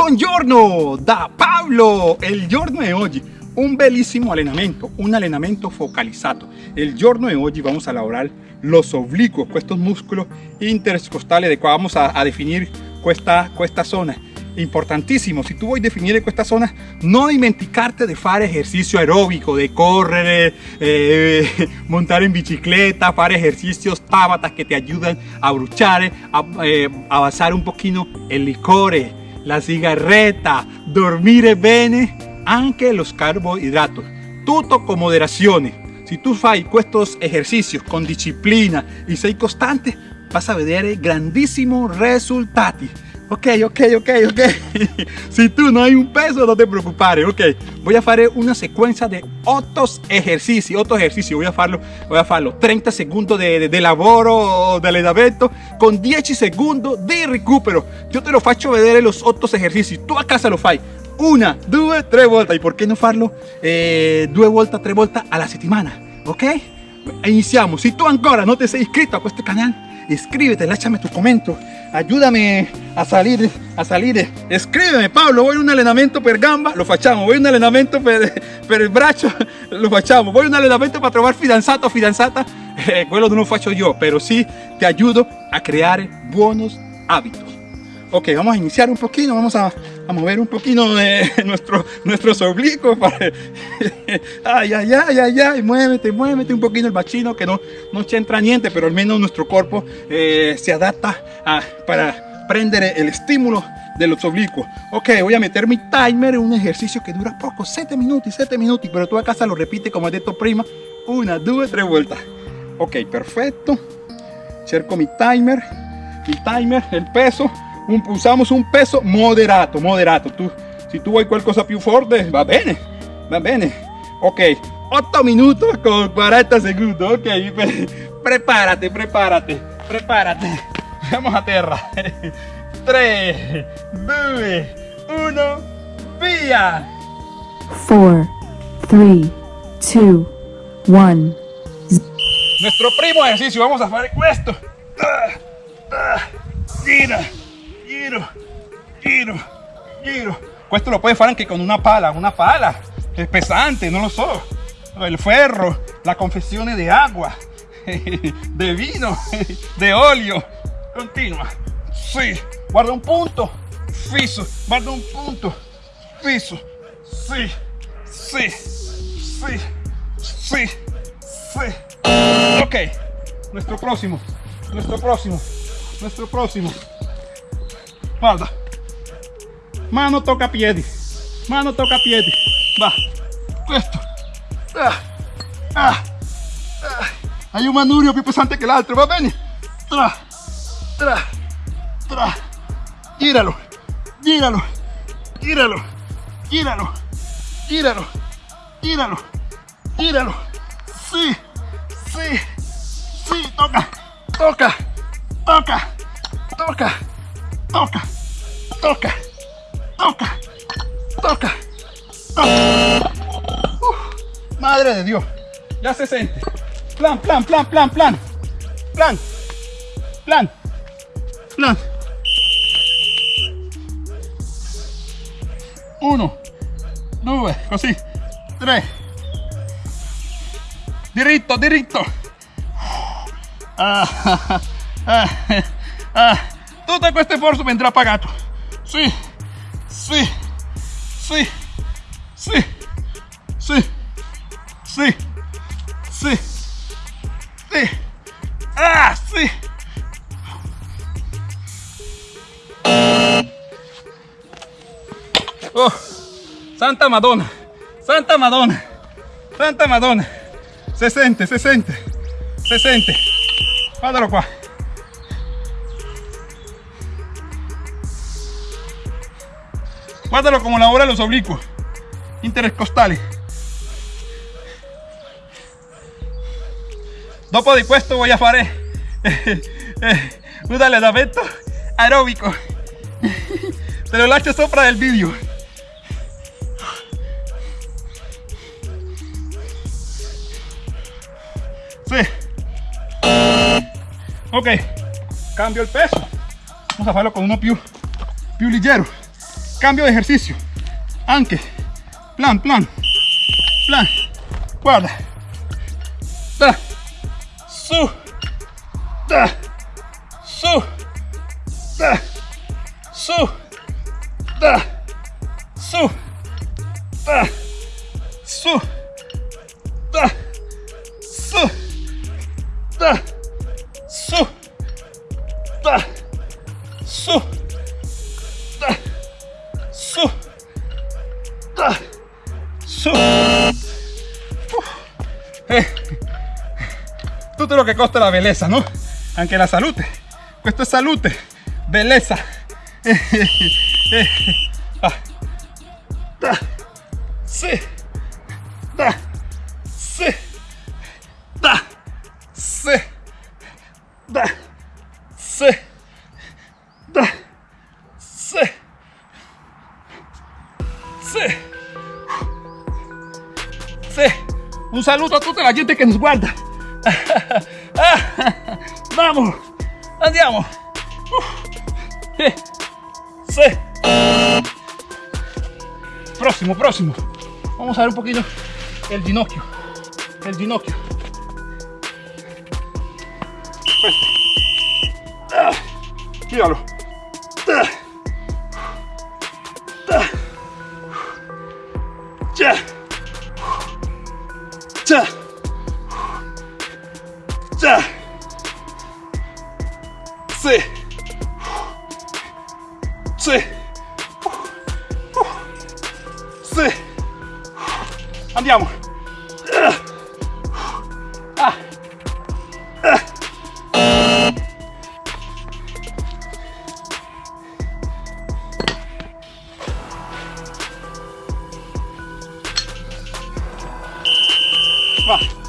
Buongiorno da Pablo! Il giorno di oggi un bellissimo allenamento, un allenamento focalizzato. El giorno de hoy vamos a elaborar los oblicuos, estos músculos intercostales de cual vamos a, a definir esta, esta zona. Importantissimo, se tu vuoi definire questa zona, non dimenticarte di fare ejercicio aeróbico, de correr, eh, montar en bicicleta, fare ejercicios Tabata que te ayudan a bruciare, a eh, avanzar un poquito el licore, la sigarreta, dormire bene, anche los carbohidratos. Tutto con moderazione. Si tu fai estos ejercicios con disciplina y sei costante, vas a vedere grandissimi risultati. Ok, ok, ok, ok. si tú no hay un peso, no te preocupes. Ok, voy a hacer una secuencia de otros ejercicios. Otro ejercicio. Voy a hacerlo, voy a hacerlo 30 segundos de, de, de lavoro, de allenamento, con 10 segundos de recupero. Yo te lo faccio vedere los otros ejercicios. Tú a casa lo fai. Una, due, tre volte. ¿Y por qué no farlo eh, due volte, tre volte a la settimana? Ok? Iniciamos. Si tú ancora no te sei iscrito a este canal, escríbete, láchame tu comentario, ayúdame a salir, a salir, escríbeme Pablo, voy a un entrenamiento per gamba, lo facciamo, voy a un entrenamiento per, per braccio, lo facciamo, voy a un entrenamiento para trovar fidanzato o fidanzata, eh, quello non lo faccio yo, pero sí te ayudo a crear buenos hábitos. Ok, vamos a iniciar un poquito, vamos a, a mover un poquito de nuestro, nuestros oblicuos. Para... ay, ay, ay, ay, ay, muévete, muévete un poquito el bachino que no, no entra niente, pero al menos nuestro cuerpo eh, se adapta a, para prender el estímulo de los oblicuos. Ok, voy a meter mi timer en un ejercicio que dura poco, 7 minutos, 7 minutos, pero tú a casa lo repite como he detto prima, una, dos, tres vueltas. Ok, perfecto. Cerco mi timer, mi timer, el peso, un, usamos un peso moderato, moderato. Tu, se tu vuoi qualcosa più forte, va bene, va bene. Ok, 8 minutos con 40 segundos. Ok, prepárate, prepárate, prepárate. Vamos a terra. 3, 2, 1, via. 4, 3, 2, 1. Nuestro primo ejercicio, vamos a hacer esto. Gira giro, giro, giro. Esto lo puedes hacer aunque con una pala, una pala. Es pesante, no lo sé. El ferro, la confesión de agua, de vino, de óleo. Continua. Sí. Guarda un punto. Fiso. Guarda un punto. Fiso. Sí. Sí. Sí. Sí. Sí. Ok. Nuestro próximo. Nuestro próximo. Nuestro próximo. Guarda. Mano toca piedi. Mano toca piedi. Va. Questo. Ah. Ah. Ah. Hai un manurio più pesante che l'altro, va bene? Tra. Tra. Tra. Giralo. Giralo. Giralo. Giralo. Giralo. Giralo. Giralo. Sì. Sì. Sì. Toca. Toca. Toca. Toca toca, toca, toca, toca, madre de Dios, ya se siente. Plan, plan, plan, plan, plan, plan, plan, plan. Uno, dos, così, tres. Diritto, diritto. Ah, ah, ah. Todo este esfuerzo vendrá pagado. Sí, sí, sí, sí, sí, sí, sí, sí. Ah, sí. Oh, Santa Madonna, Santa Madonna, Santa Madonna. Se siente, se siente, se siente. Guardalo qua. Guárdalo como la hora de los oblicuos intercostales. Dopo di questo voy a fare eh, un allenamento aeróbico. Te lo lascio sopra del vídeo. Sí. Ok, cambio el peso. Vamos a hacerlo con uno più, più leggero. Cambio de ejercicio, anche, plan, plan, plan, guarda, da, su, da, Eh. Tú te lo que costa la belleza, ¿no? Aunque la salud. Pues esto es salud. Belleza. Eh. eh, eh. Ah. Da. Sí. Da. Sí. Da. Sí. Da. Sí. Un saluto a tutta la gente che nos guarda. Ah, Vamos, andiamo. Eh, Sì. Próximo, próximo. Vamos a ver un poquito el ginocchio. El ginocchio. Fuerte. Sí. Sí. Sì. Andiamo. Ah. Ah.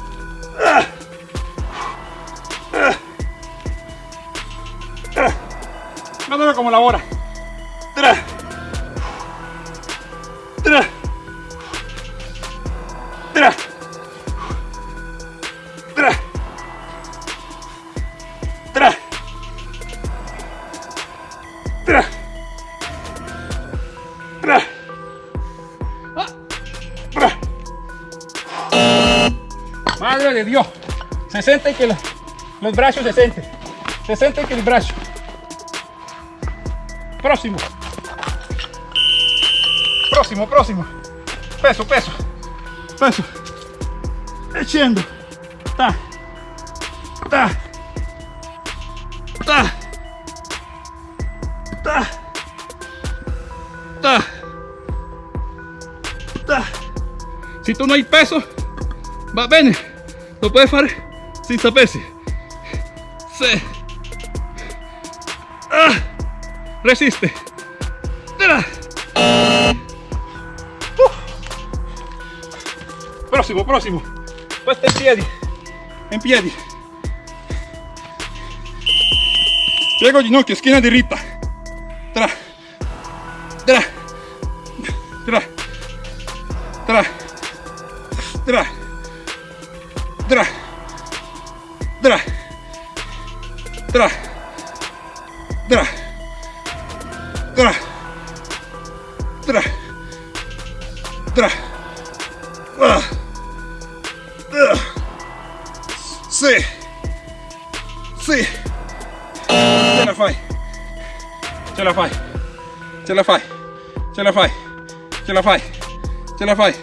Guardalo come lavora. Tra. Madre de Dios. Se siente que lo- los brazos se sienten. Se siente que el brazo. Próximo. Próximo, próximo. Peso, peso. Peso. E scendo. Ta. Ta. Ta. Ta. Ta. Ta. Si tú no hay peso, va bene. Lo puedes fare sin sapersi. Se. Ah. Resiste. Tra. Prossimo, prossimo. Questo in piedi. In piedi. Piego ginocchio, schiena diritta. Tra. Tra. Tra. Tra. Tra. Tra. Tra. Tra. Tra. Tra. Tra. Tra. Sì. Sì. Ce la fai. Ce la fai. Ce la fai. Ce la fai. Ce la fai. Ce la fai.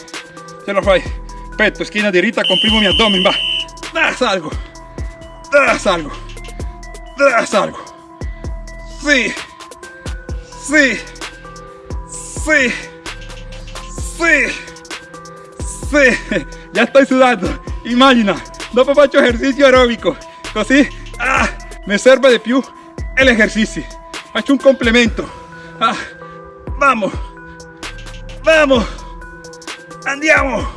Ce la fai. Petto, schiena diritta, comprimo mi addome, va. Salgo. Salgo. Ah, salgo. Sì. Sì. Sì. Sì. Sì. Ya estoy sudando. Immagina. Dopo faccio esercizio aerobico. Così ah, mi serve di più l'esercizio. Faccio un complemento. Ah, vamos. Vamos. Andiamo.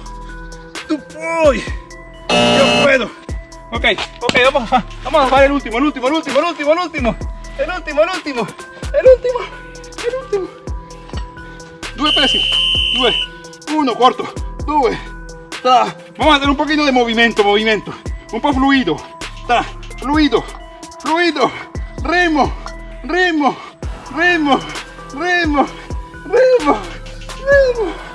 Tú puoi. Yo puedo. Ok, ok, vamos a, vamos a fare el último, el último, el último, el último, el último. El último, el último. El último. El último. Due pesi. Due. Uno, corto. Due. Ta. Vamos a hacer un poquito de movimiento, movimiento. Un po' fluido. Ta. Fluido. Fluido. Remo. Remo. Remo. Remo. ritmo, ritmo. Ah,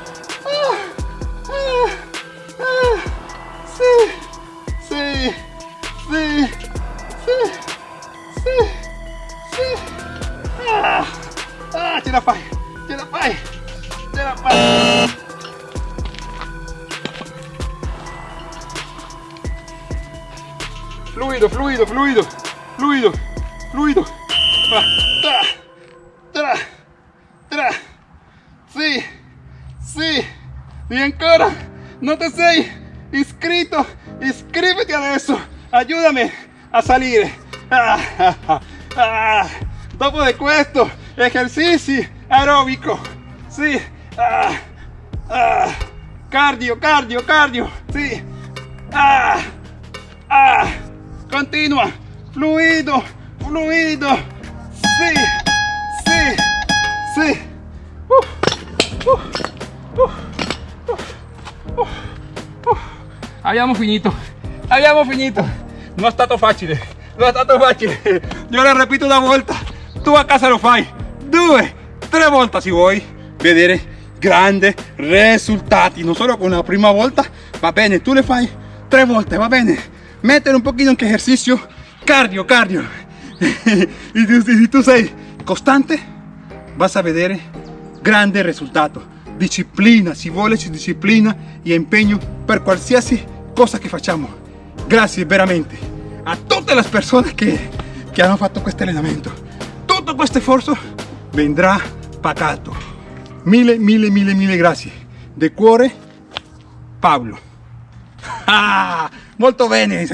tra, tra, tra. Sì, sì. Y ancora, no te sei adesso. Ayúdame a salir. Ah, ah, ah. Dopo de questo, ejercizi aeróbico. Sì. Cardio, cardio, cardio. Sì. Continua. Fluido, fluido. Sí, sí, sí. Uh, finito, abbiamo finito. Non è stato facile, non è stato facile. Io lo ripeto una volta, tu a casa lo fai due, tre volte se vuoi vedere grandi risultati. Non solo con la prima volta, va bene, tu le fai tre volte, va bene. Mettere un pochino anche esercizio cardio, cardio. tú- si tú sei costante, vas a vedere grande risultato. Disciplina, si vuole disciplina e impegno per qualsiasi cosa che facciamo. Grazie veramente a tutte le persone che, che hanno fatto questo allenamento. Tutto questo sforzo vendrà pagato. Mille, mille, mille, mille grazie. De cuore, Pablo. Ah, molto bene.